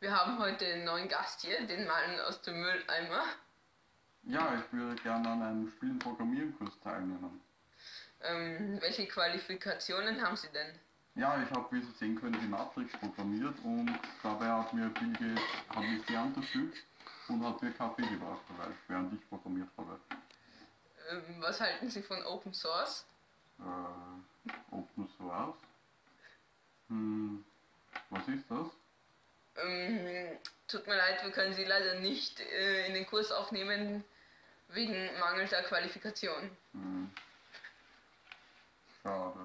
Wir haben heute einen neuen Gast hier, den Mann aus dem Mülleimer. Ja, ich würde gerne an einem Spielen Programmieren Kurs teilnehmen. Ähm, welche Qualifikationen haben Sie denn? Ja, ich habe, wie Sie sehen können, die Matrix programmiert und dabei hat mir Bill hat mich die unterstützt und hat mir Kaffee gebracht, weil, während ich programmiert habe. Ähm, was halten Sie von Open Source? Äh, Open Source? Hm? Ähm, tut mir leid, wir können Sie leider nicht äh, in den Kurs aufnehmen wegen mangelnder Qualifikation. Hm. Schade.